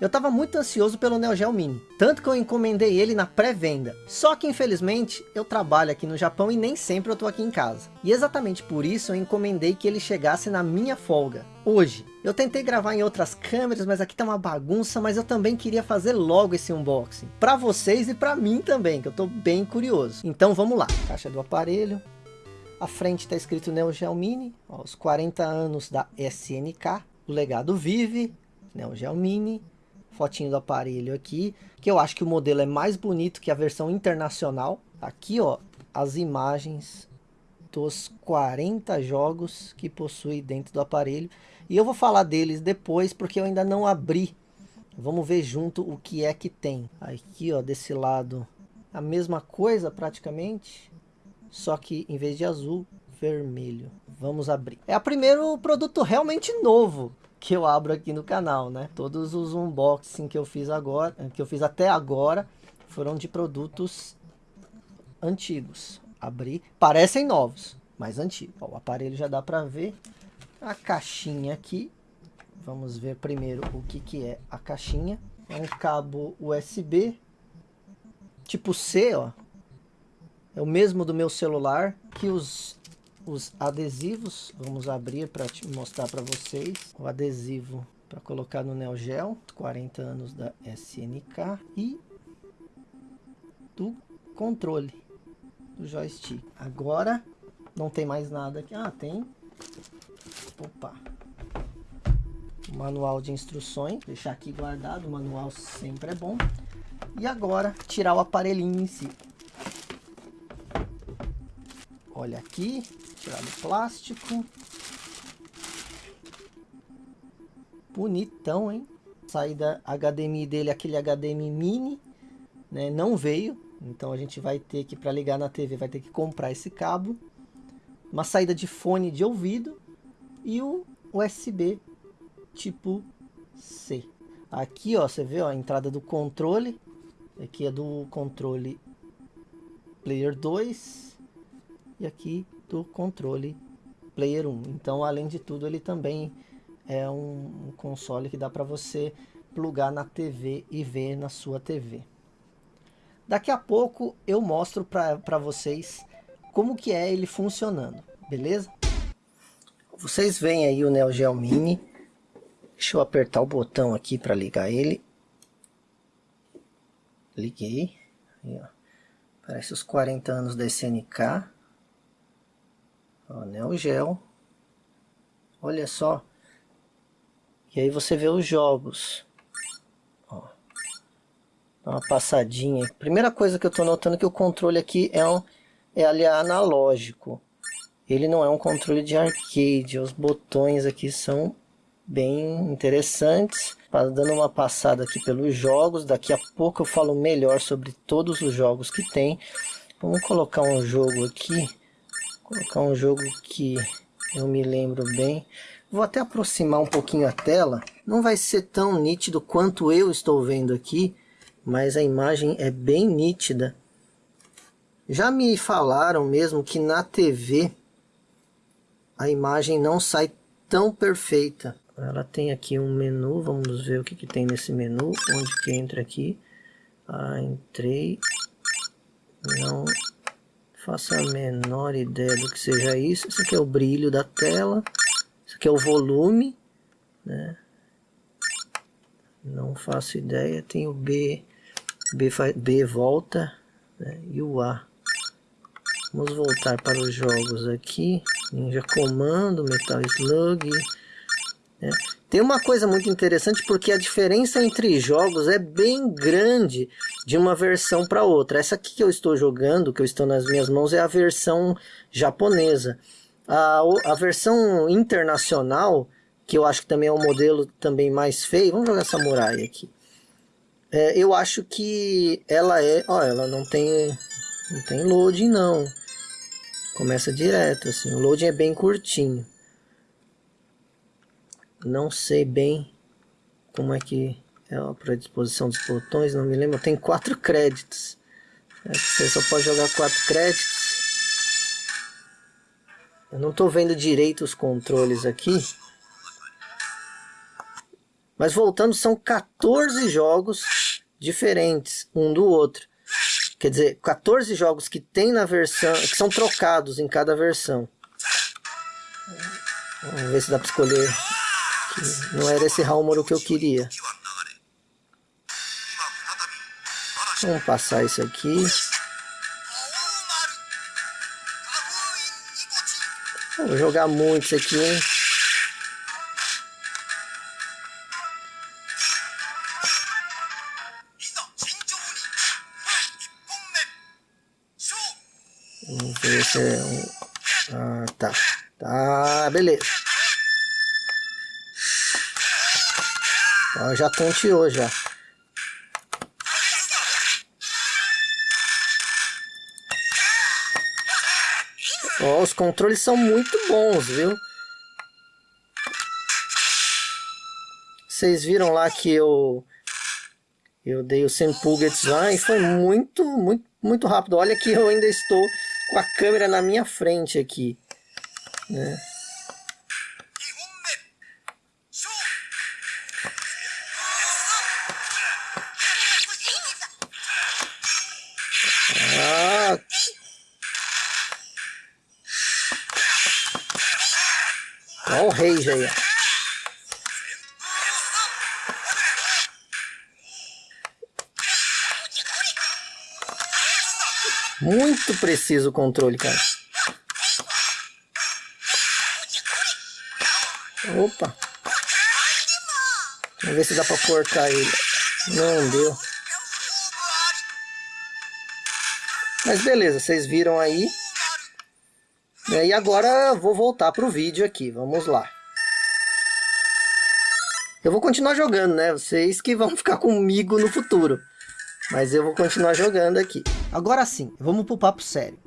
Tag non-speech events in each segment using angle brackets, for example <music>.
Eu estava muito ansioso pelo Neo Geo Mini, tanto que eu encomendei ele na pré-venda. Só que infelizmente eu trabalho aqui no Japão e nem sempre eu tô aqui em casa. E exatamente por isso eu encomendei que ele chegasse na minha folga, hoje. Eu tentei gravar em outras câmeras, mas aqui tá uma bagunça, mas eu também queria fazer logo esse unboxing. Para vocês e para mim também, que eu tô bem curioso. Então vamos lá, caixa do aparelho. A frente está escrito Neo Geo Mini, ó, os 40 anos da SNK. O legado vive, Neo Geo Mini, fotinho do aparelho aqui, que eu acho que o modelo é mais bonito que a versão internacional. Aqui, ó, as imagens dos 40 jogos que possui dentro do aparelho. E eu vou falar deles depois, porque eu ainda não abri. Vamos ver junto o que é que tem. Aqui, ó, desse lado, a mesma coisa praticamente, só que em vez de azul, vermelho. Vamos abrir. É o primeiro produto realmente novo que eu abro aqui no canal, né? Todos os unboxing que eu fiz agora, que eu fiz até agora, foram de produtos antigos. Abri, parecem novos, mas antigos. Ó, o aparelho já dá para ver. A caixinha aqui, vamos ver primeiro o que que é a caixinha. É um cabo USB, tipo C, ó. É o mesmo do meu celular, que os os adesivos. Vamos abrir para mostrar para vocês o adesivo para colocar no Neo Geo, 40 anos da SNK e do controle do joystick. Agora não tem mais nada aqui. Ah, tem. Opa. manual de instruções, deixar aqui guardado, o manual sempre é bom. E agora tirar o aparelhinho em si. Olha aqui, tirar do plástico. Bonitão, hein? Saída HDMI dele, aquele HDMI mini, né? Não veio, então a gente vai ter que, para ligar na TV, vai ter que comprar esse cabo. Uma saída de fone de ouvido e o USB tipo C. Aqui, ó, você vê ó, a entrada do controle. Aqui é do controle Player 2. E aqui do controle Player 1. Então, além de tudo, ele também é um, console que dá para você plugar na TV e ver na sua TV. Daqui a pouco eu mostro para vocês como que é ele funcionando, beleza? Vocês veem aí o Neo Geo Mini. Deixa eu apertar o botão aqui para ligar ele. Liguei. Aí, Parece os 40 anos da SNK. Ó, Neo Geo. Olha só. E aí você vê os jogos. Ó. Dá uma passadinha. Primeira coisa que eu estou notando é que o controle aqui é, um, é ali analógico. Ele não é um controle de arcade. Os botões aqui são bem interessantes. Dando uma passada aqui pelos jogos. Daqui a pouco eu falo melhor sobre todos os jogos que tem. Vamos colocar um jogo aqui colocar um jogo que eu me lembro bem. Vou até aproximar um pouquinho a tela. Não vai ser tão nítido quanto eu estou vendo aqui, mas a imagem é bem nítida. Já me falaram mesmo que na TV a imagem não sai tão perfeita. Ela tem aqui um menu, vamos ver o que, que tem nesse menu, onde que entra aqui. Ah, entrei, não faço a menor ideia do que seja isso. Isso aqui é o brilho da tela. Isso aqui é o volume. Né? Não faço ideia. Tem o B. B, B volta. Né? E o A. Vamos voltar para os jogos aqui. Ninja Comando, Metal Slug. Né? Tem uma coisa muito interessante porque a diferença entre jogos é bem grande de uma versão para outra. Essa aqui que eu estou jogando, que eu estou nas minhas mãos, é a versão japonesa. A, a versão internacional, que eu acho que também é um modelo também mais feio, vamos jogar Samurai aqui. É, eu acho que ela é, ó, ela não tem, não tem loading não. Começa direto assim, o loading é bem curtinho não sei bem como é que é a predisposição dos botões, não me lembro. Tem quatro créditos. É você só pode jogar quatro créditos. Eu não estou vendo direito os controles aqui. Mas voltando, são 14 jogos diferentes um do outro. Quer dizer, 14 jogos que tem na versão, que são trocados em cada versão. Vamos ver se dá para escolher. Não era esse Halmoro que eu queria. Vamos passar isso aqui. Vou jogar muito isso aqui, hein? Vamos ver se é um... Ah, tá. Tá, beleza. Ó, já tonteou já. Ó, os controles são muito bons, viu? Vocês viram lá que eu eu dei o Senpuget lá e foi muito, muito, muito rápido. Olha que eu ainda estou com a câmera na minha frente aqui. Né? Olha o rei já aí. Muito preciso o controle, cara. Opa. Vamos ver se dá pra cortar ele. Não deu. Mas beleza, vocês viram aí. E agora vou voltar pro vídeo aqui. Vamos lá. Eu vou continuar jogando, né? Vocês que vão <laughs> ficar comigo no futuro. Mas eu vou continuar jogando aqui. Agora sim, vamos pro papo sério.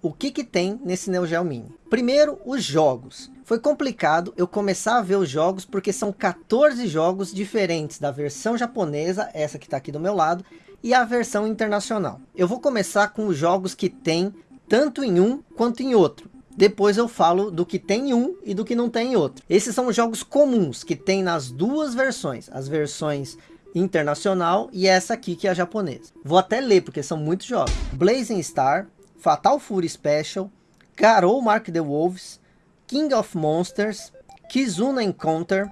O que que tem nesse Neo Geo Mini? Primeiro, os jogos. Foi complicado eu começar a ver os jogos porque são 14 jogos diferentes da versão japonesa, essa que está aqui do meu lado, e a versão internacional. Eu vou começar com os jogos que tem tanto em um quanto em outro. Depois eu falo do que tem em um e do que não tem em outro. Esses são os jogos comuns que tem nas duas versões. As versões internacional e essa aqui que é a japonesa. Vou até ler porque são muitos jogos. Blazing Star, Fatal Fury Special, Garou Mark the Wolves, King of Monsters, Kizuna Encounter,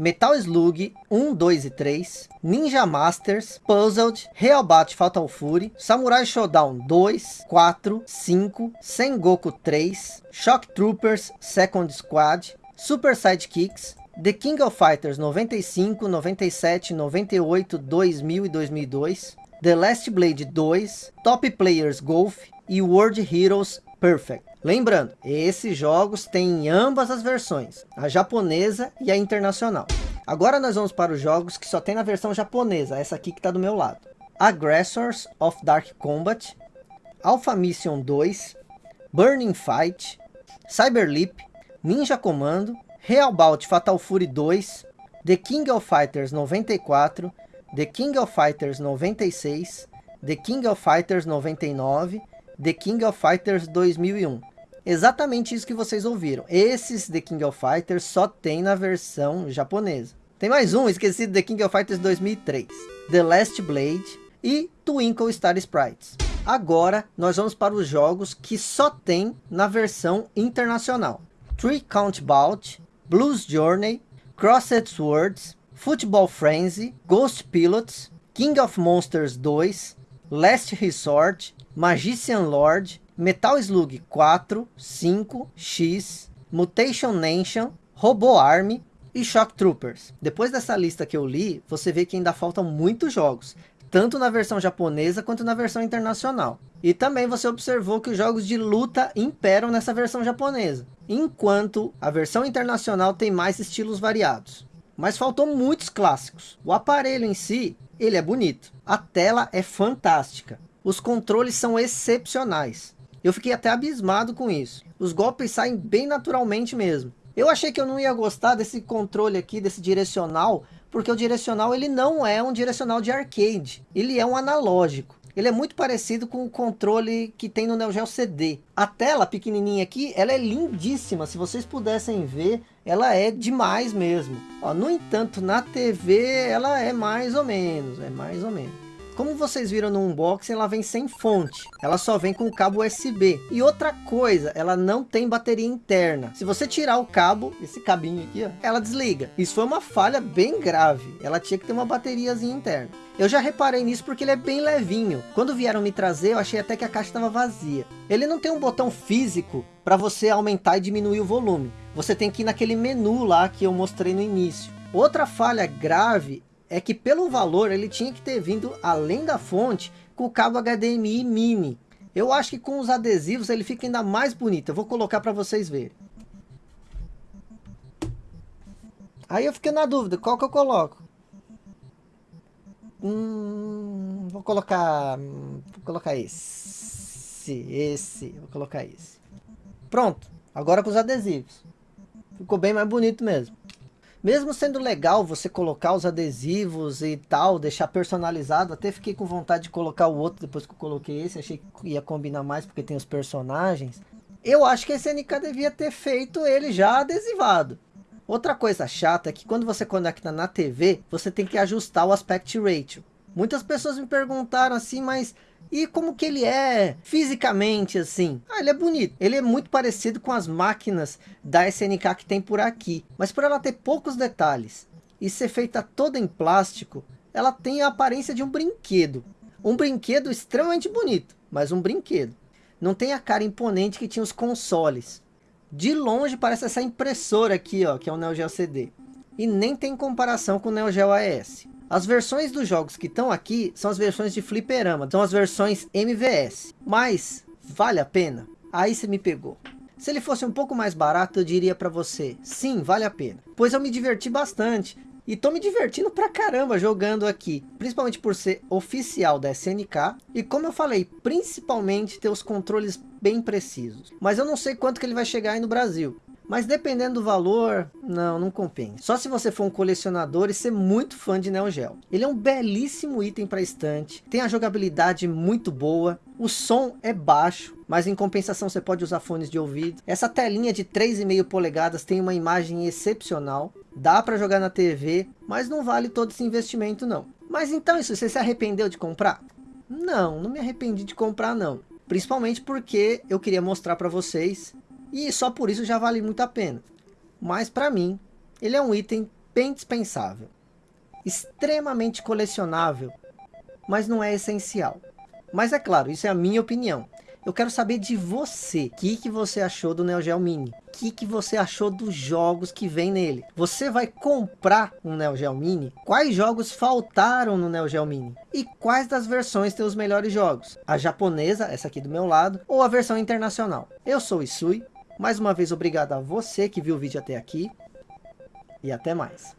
Metal Slug 1, 2 e 3, Ninja Masters, Puzzled, Realbat Fatal Fury, Samurai Showdown 2, 4, 5, Sengoku 3, Shock Troopers Second Squad, Super Sidekicks, The King of Fighters 95, 97, 98, 2000 e 2002, The Last Blade 2, Top Players Golf e World Heroes Perfect. Lembrando, esses jogos têm ambas as versões, a japonesa e a internacional. Agora nós vamos para os jogos que só tem na versão japonesa, essa aqui que está do meu lado. Aggressors of Dark Combat, Alpha Mission 2, Burning Fight, Cyberleap, Ninja Commando, Real Bout Fatal Fury 2, The King of Fighters 94, The King of Fighters 96, The King of Fighters 99, The King of Fighters 2001. Exatamente isso que vocês ouviram. Esses The King of Fighters só tem na versão japonesa. Tem mais um, esqueci The King of Fighters 2003. The Last Blade e Twinkle Star Sprites. Agora nós vamos para os jogos que só tem na versão internacional. Three Count Bout, Blues Journey, Crossed Swords, Football Frenzy, Ghost Pilots, King of Monsters 2, Last Resort, Magician Lord, Metal Slug 4, 5, X, Mutation Nation, Robo Army e Shock Troopers. Depois dessa lista que eu li, você vê que ainda faltam muitos jogos, tanto na versão japonesa quanto na versão internacional. E também você observou que os jogos de luta imperam nessa versão japonesa enquanto a versão internacional tem mais estilos variados. Mas faltou muitos clássicos. O aparelho em si, ele é bonito. A tela é fantástica. Os controles são excepcionais. Eu fiquei até abismado com isso. Os golpes saem bem naturalmente mesmo. Eu achei que eu não ia gostar desse controle aqui, desse direcional, porque o direcional ele não é um direcional de arcade, ele é um analógico. Ele é muito parecido com o controle que tem no Neo Geo CD. A tela pequenininha aqui, ela é lindíssima. Se vocês pudessem ver, ela é demais mesmo. Ó, no entanto, na TV, ela é mais ou menos, é mais ou menos. Como vocês viram no unboxing, ela vem sem fonte. Ela só vem com o cabo USB. E outra coisa, ela não tem bateria interna. Se você tirar o cabo, esse cabinho aqui, ó, ela desliga. Isso foi uma falha bem grave. Ela tinha que ter uma bateriazinha interna. Eu já reparei nisso porque ele é bem levinho. Quando vieram me trazer, eu achei até que a caixa estava vazia. Ele não tem um botão físico para você aumentar e diminuir o volume. Você tem que ir naquele menu lá que eu mostrei no início. Outra falha grave é que pelo valor ele tinha que ter vindo além da fonte com o cabo HDMI mini. Eu acho que com os adesivos ele fica ainda mais bonito. Eu vou colocar para vocês verem. Aí eu fiquei na dúvida, qual que eu coloco? Hum, vou colocar, vou colocar esse, esse, vou colocar esse. Pronto, agora com os adesivos. Ficou bem mais bonito mesmo. Mesmo sendo legal você colocar os adesivos e tal, deixar personalizado, até fiquei com vontade de colocar o outro depois que eu coloquei esse, achei que ia combinar mais porque tem os personagens. Eu acho que a SNK devia ter feito ele já adesivado. Outra coisa chata é que quando você conecta na TV, você tem que ajustar o aspect ratio. Muitas pessoas me perguntaram assim, mas e como que ele é fisicamente assim? Ah, ele é bonito. Ele é muito parecido com as máquinas da SNK que tem por aqui. Mas por ela ter poucos detalhes e ser feita toda em plástico, ela tem a aparência de um brinquedo. Um brinquedo extremamente bonito, mas um brinquedo. Não tem a cara imponente que tinha os consoles. De longe parece essa impressora aqui, ó, que é o Neo Geo CD. E nem tem comparação com o Neo Geo AES. As versões dos jogos que estão aqui são as versões de fliperama, são as versões MVS. Mas, vale a pena? Aí você me pegou. Se ele fosse um pouco mais barato, eu diria para você, sim, vale a pena. Pois eu me diverti bastante. E tô me divertindo pra caramba jogando aqui. Principalmente por ser oficial da SNK. E como eu falei, principalmente ter os controles bem precisos. Mas eu não sei quanto que ele vai chegar aí no Brasil. Mas dependendo do valor, não, não compensa. Só se você for um colecionador e ser muito fã de Neo Geo. Ele é um belíssimo item para estante, tem a jogabilidade muito boa, o som é baixo, mas em compensação você pode usar fones de ouvido. Essa telinha de 3,5 polegadas tem uma imagem excepcional, dá para jogar na TV, mas não vale todo esse investimento não. Mas então isso, você se arrependeu de comprar? Não, não me arrependi de comprar não. Principalmente porque eu queria mostrar para vocês e só por isso já vale muito a pena. Mas para mim, ele é um item bem dispensável. Extremamente colecionável, mas não é essencial. Mas é claro, isso é a minha opinião. Eu quero saber de você. O que, que você achou do Neo Geo Mini? O que, que você achou dos jogos que vem nele? Você vai comprar um Neo Geo Mini? Quais jogos faltaram no Neo Geo Mini? E quais das versões tem os melhores jogos? A japonesa, essa aqui do meu lado, ou a versão internacional? Eu sou Isui, mais uma vez, obrigado a você que viu o vídeo até aqui. E até mais.